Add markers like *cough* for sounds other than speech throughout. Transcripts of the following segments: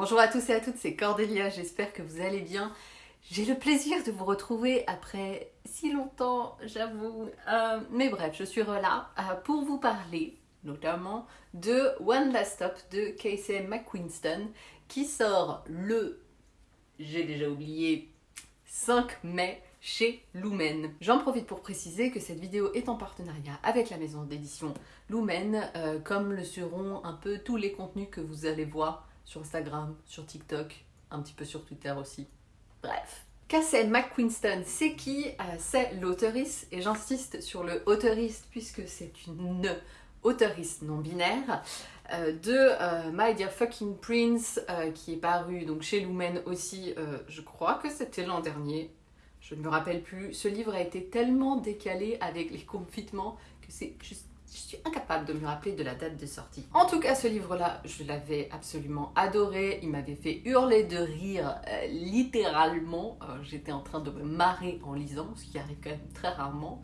Bonjour à tous et à toutes, c'est Cordélia, j'espère que vous allez bien. J'ai le plaisir de vous retrouver après si longtemps, j'avoue. Euh, mais bref, je suis là euh, pour vous parler notamment de One Last Stop de Casey McQuinston qui sort le, j'ai déjà oublié, 5 mai chez Lumen. J'en profite pour préciser que cette vidéo est en partenariat avec la maison d'édition Lumen, euh, comme le seront un peu tous les contenus que vous allez voir sur Instagram, sur TikTok, un petit peu sur Twitter aussi. Bref. Cassie McQuinston, c'est qui? Euh, C'est l'auteuriste, et j'insiste sur le auteuriste puisque c'est une auteuriste non binaire euh, de My Dear Fucking Prince qui est paru donc chez Lumen aussi, je crois que c'était l'an dernier, je ne me rappelle plus. Ce livre a été tellement décalé avec les confinements que c'est juste je suis incapable de me rappeler de la date de sortie. En tout cas, ce livre-là, je l'avais absolument adoré. Il m'avait fait hurler de rire, euh, littéralement. Euh, j'étais en train de me marrer en lisant, ce qui arrive quand même très rarement.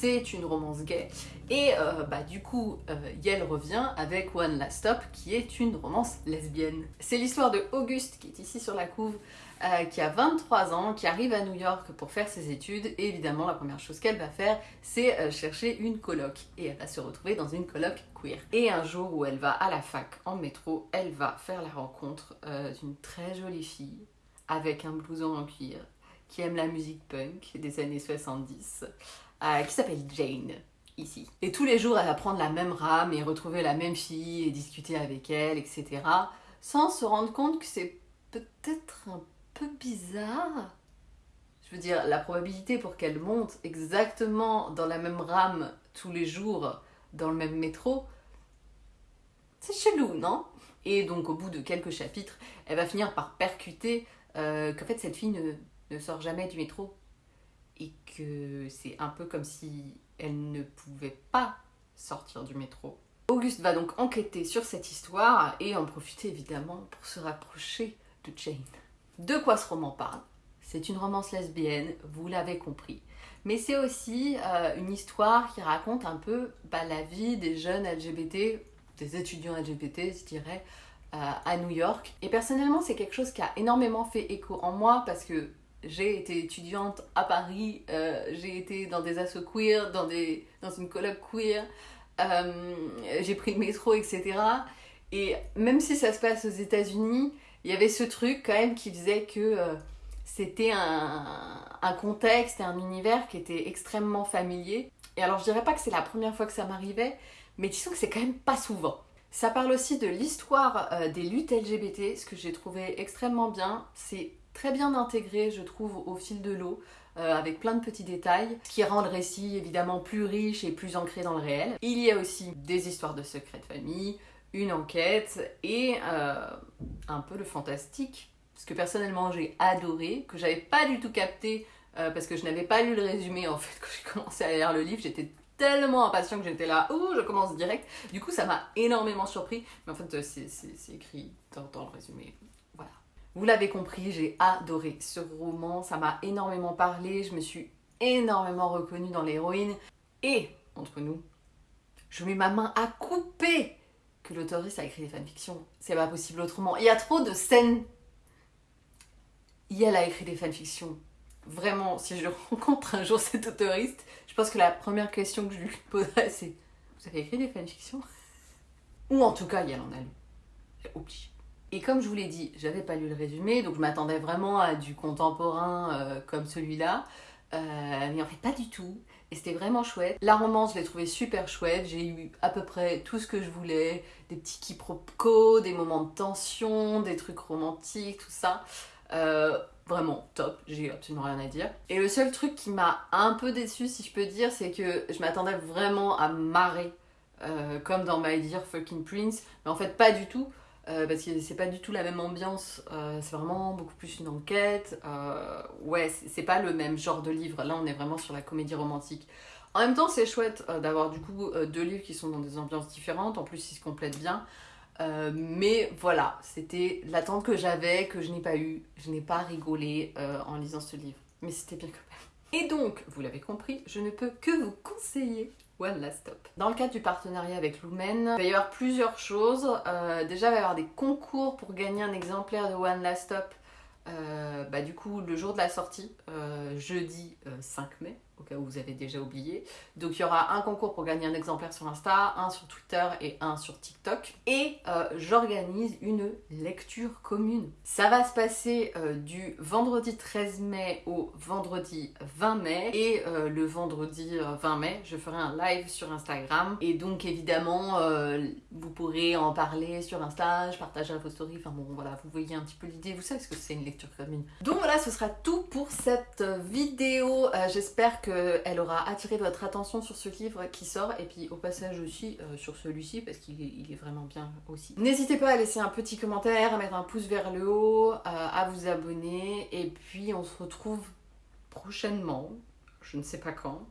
C'est une romance gay. Et euh, bah, du coup, Yel revient avec One Last Stop, qui est une romance lesbienne. C'est l'histoire de Auguste, qui est ici sur la couve, euh, qui a 23 ans, qui arrive à New York pour faire ses études. Et évidemment, la première chose qu'elle va faire, c'est euh, chercher une coloc. Et elle va se retrouver dans une coloc queer. Et un jour où elle va à la fac en métro, elle va faire la rencontre euh, d'une très jolie fille avec un blouson en cuir qui aime la musique punk des années 70, qui s'appelle Jane ici. Et tous les jours, elle va prendre la même rame et retrouver la même fille et discuter avec elle, etc. Sans se rendre compte que c'est peut-être un peu bizarre. Je veux dire, la probabilité pour qu'elle monte exactement dans la même rame tous les jours dans le même métro, c'est chelou, non? Et donc au bout de quelques chapitres, elle va finir par percuter euh, qu'en fait cette fille ne sort jamais du métro et que c'est un peu comme si elle ne pouvait pas sortir du métro. Auguste va donc enquêter sur cette histoire et en profiter évidemment pour se rapprocher de Jane. De quoi ce roman parle? C'est une romance lesbienne, vous l'avez compris. Mais c'est aussi euh, une histoire qui raconte un peu bah, la vie des jeunes LGBT, des étudiants LGBT, je dirais, euh, à New York. Et personnellement, c'est quelque chose qui a énormément fait écho en moi parce que j'ai été étudiante à Paris, euh, j'ai été dans des assos queer, dans, des, dans une colloque queer, j'ai pris le métro, etc. Et même si ça se passe aux États-Unis, il y avait ce truc quand même qui faisait que euh, c'était un, un, contexte et un univers qui était extrêmement familier. Et alors je dirais pas que c'est la première fois que ça m'arrivait, mais disons que c'est quand même pas souvent. Ça parle aussi de l'histoire euh, des luttes LGBT, ce que j'ai trouvé extrêmement bien. C'est très bien intégré, je trouve, au fil de l'eau. Euh, avec plein de petits détails, qui rend le récit évidemment plus riche et plus ancré dans le réel. Il y a aussi des histoires de secrets de famille, une enquête et euh, un peu le fantastique. Ce que personnellement j'ai adoré, que j'avais pas du tout capté euh, parce que je n'avais pas lu le résumé en fait *laughs* quand j'ai commencé à lire le livre. J'étais tellement impatient que j'étais là, oh je commence direct. Du coup ça m'a énormément surpris, mais en fait c'est écrit dans, dans, le résumé. Vous l'avez compris, j'ai adoré ce roman, ça m'a énormément parlé, je me suis énormément reconnue dans l'héroïne. Et, entre nous, je mets ma main à couper que l'autoriste a écrit des fanfictions. C'est pas possible autrement. Il y a trop de scènes. Elle a écrit des fanfictions. Vraiment, si je *laughs* rencontre un jour cet autoriste, je pense que la première question que je lui poserai, c'est Vous avez écrit des fanfictions? Ou en tout cas, Yel en a lu. Obligé. Et comme je vous l'ai dit, j'avais pas lu le résumé, donc je m'attendais vraiment à du contemporain euh, comme celui-là. Euh, mais en fait pas du tout. Et c'était vraiment chouette. La romance, je l'ai trouvée super chouette. J'ai eu à peu près tout ce que je voulais. Des petits quiproquos, des moments de tension, des trucs romantiques, tout ça. Euh, vraiment top, j'ai absolument rien à dire. Et le seul truc qui m'a un peu déçu si je peux dire, c'est que je m'attendais vraiment à marrer, comme dans My Dear Fucking Prince, mais en fait pas du tout. Euh, parce que c'est pas du tout la même ambiance, euh, c'est vraiment beaucoup plus une enquête. Euh, ouais, c'est pas le même genre de livre. Là, on est vraiment sur la comédie romantique. En même temps, c'est chouette d'avoir du coup deux livres qui sont dans des ambiances différentes. En plus, ils se complètent bien. mais voilà, c'était l'attente que j'avais, que je n'ai pas eu. Je n'ai pas rigolé en lisant ce livre. Mais c'était bien quand même. Et donc, vous l'avez compris, je ne peux que vous conseiller One Last Stop. Dans le cadre du partenariat avec Lumen, il va y avoir plusieurs choses. Euh, déjà, il va y avoir des concours pour gagner un exemplaire de One Last Stop. Euh, bah, du coup, le jour de la sortie, euh, jeudi 5 mai, cas où vous avez déjà oublié. Donc il y aura un concours pour gagner un exemplaire sur Insta, un sur Twitter et un sur TikTok. Et euh, j'organise une lecture commune. Ça va se passer euh, du vendredi 13 mai au vendredi 20 mai. Et euh, le vendredi 20 mai, je ferai un live sur Instagram. Et donc évidemment, vous pourrez en parler sur Insta, je partagerai vos stories. Enfin bon, voilà, vous voyez un petit peu l'idée. Vous savez ce que c'est une lecture commune. Donc voilà, ce sera tout pour cette vidéo. J'espère que elle aura attiré votre attention sur ce livre qui sort et puis au passage aussi euh, sur celui-ci parce qu'il est, vraiment bien aussi. N'hésitez pas à laisser un petit commentaire, à mettre un pouce vers le haut, euh, à vous abonner et puis on se retrouve prochainement, je ne sais pas quand,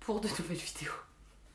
pour de nouvelles *laughs* vidéos.